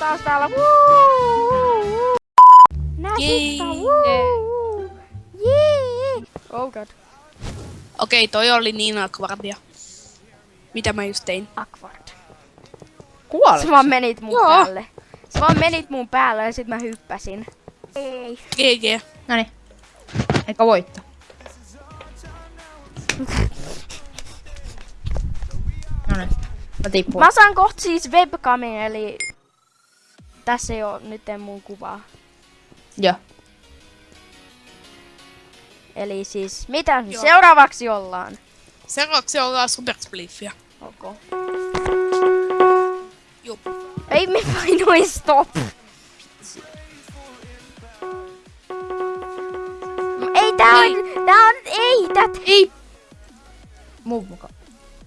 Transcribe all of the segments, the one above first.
taas täällä. Jee! Oh god. Okei, toi oli niin akvardia. Mitä mä just tein? Awkward. Kuolit. Sä vaan menit mun Joo. päälle. Sä vaan menit mun päälle ja sit mä hyppäsin. Ei. GG. Noniin. Eikä voittaa. Noniin. Mä. Mä saan kohta siis webcamin, eli tässä ei oo nyt mun kuvaa. Joo. Eli siis, mitä Joo. seuraavaksi ollaan? Seuraavaksi ollaan Super Spliffia. Okay. Jup. Ei me painoin stop. Ei tää on, tää on, ei tät. Ei! Muu mukaan.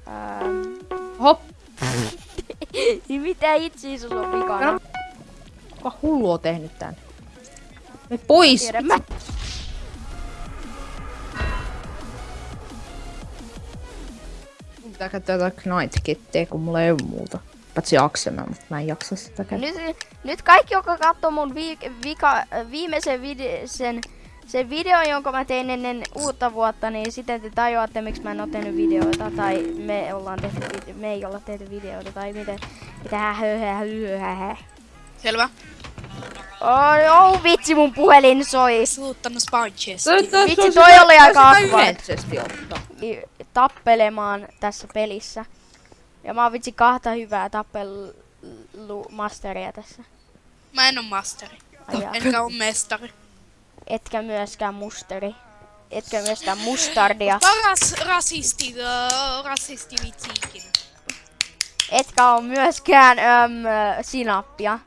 Ähm, Hop. niin mitä itse sulla on vikana? No. Kuka hullu on tehnyt tän? Me pois! Tiedän mä. Pitää käyttää jotain Knight-kittiä, kun mulla ei oo muuta. Paitsi aksena, mutta mä en jaksa sitä käyttää. Nyt, nyt kaikki, jotka katsoo mun vi, vika, viimeisen video, sen, sen videon, jonka mä tein ennen uutta vuotta, niin sitten te tajuatte, miksi mä en oo tehnyt videoita, tai me, ollaan tehty, vide- me ei olla tehty videoita, tai miten, mitä höhä, höhä. Selvä. Oi, oh, vitsi, mun puhelin soi. Suuttanut spawn chest. Vitsi, toi oli aika awkward. yleisesti ottaa. I- tappelemaan tässä pelissä. Ja mä oon vitsi kahta hyvää tappelu-masteria tässä. Mä en oo masteri. Ai. Enkä oo mestari. Etkä myöskään musteri. Etkä myöskään mustardia. Paras rasisti, uh, rasisti vitsi ikinä. Etkä oo myöskään öm, sinappia.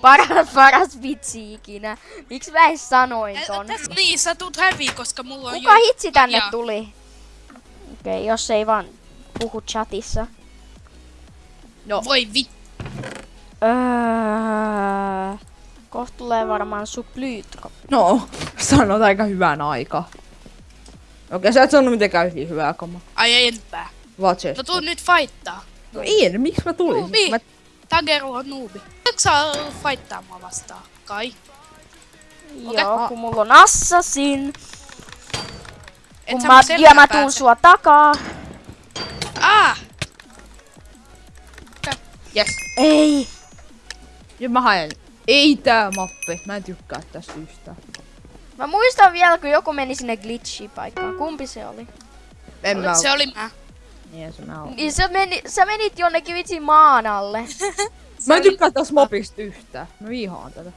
Paras, paras vitsi ikinä. Miksi mä edes sanoin Ä- ton? täs- Niin, sä tuut häviä, koska mulla on Kuka jo... hitsi tänne Jaa. tuli? Okei, okay, jos ei vaan puhu chatissa. No, Voi vit... Öö, kohta tulee varmaan suplyytko. no, sanot aika hyvän aika. Okei, sä et sanonut mitenkään hyvin hyvää kamaa. Ai enpää. Vaan se. No tuu nyt fightaa. No ei, miksi mä tulin? Nuubi. Mä... Tageru on nuubi. Eikö saa fightaa mua vastaan? Kai. Joo, kun mulla on assassin. Et Kun mä, ja mä tuun sua takaa. Ah! Yes. Ei. Nyt mä haen. Ei tää mappi. Mä en tykkää tästä yhtään. Mä muistan vielä, kun joku meni sinne glitchi-paikkaan. Kumpi se oli? En mä Se oli mä. Niin se mä oon. Niin sä, meni, sä menit jonnekin vitsi maan alle. Mä en tykkää tästä mapista yhtään. Mä vihaan tätä.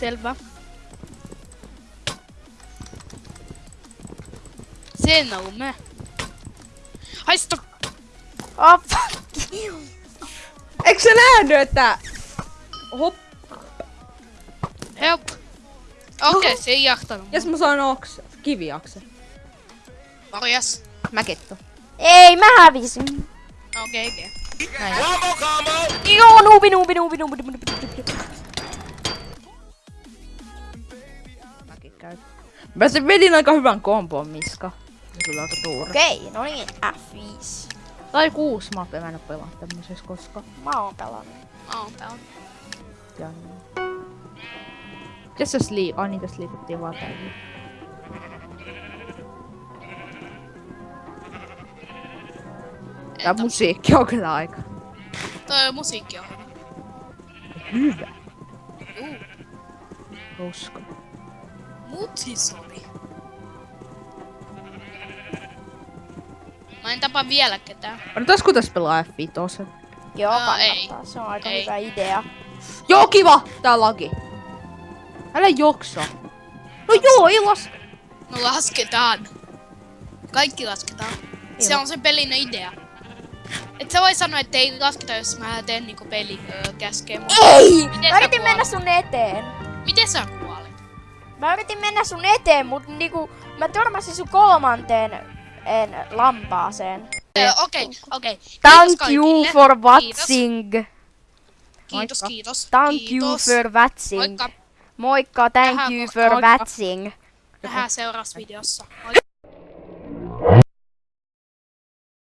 Selvä. Sen on me. Haista! Oh, fuck you. Eikö sä nähnyt, että... Hop. Help! Okei, okay, se ei jahtanut. Jes mä saan okse. Kiviakse. Morjes. Mäketto. Ei, mä hävisin. Okei, okay, okei. Näin. Joo, nuubi, nuubi, nuubi, nuubi, nuubi, nuubi. Mäkin käy. Mä sen vedin aika hyvän kompon, Miska. Se oli aika tuuri. Okei, no niin, F5. Tai kuusi mappia, mä en oo pelannut tämmöisessä koskaan. Mä oon pelannut. Mä oon täällä. Ja niin. Mitäs tässä lii... Ai tässä liikuttiin vaan tällä. Tää musiikki on kyllä aika Toi musiikki on. hyvä. Juu. Koska. Mut siis oli. Mä en tapa vielä ketään. Odotaisiko tässä pelaa F5? Joo, Aa, ei. kannattaa. Se on aika Ei. hyvä idea. Joo, kiva! Tää lagi. Älä joksa. No joo, ei laske. No lasketaan. Kaikki lasketaan. Se on se pelin idea. Et sä voi sanoa, että ei lasketa, jos mä teen niinku peli öö, käskee mua. Ei! Miten Mä yritin mennä sun eteen. Miten sä kuolit? Mä yritin mennä sun eteen, mut niinku mä törmäsin sun kolmanteen en, lampaaseen. Öö, Okei, okei. Kiitos Thank you kaikille. for Kiitos. watching. Kiitos, Moikka. kiitos. Thank kiitos. you for watching. Moikka. Moikka, thank Tähän you for moikka. watching. Nähdään seuraavassa videossa. Moikka.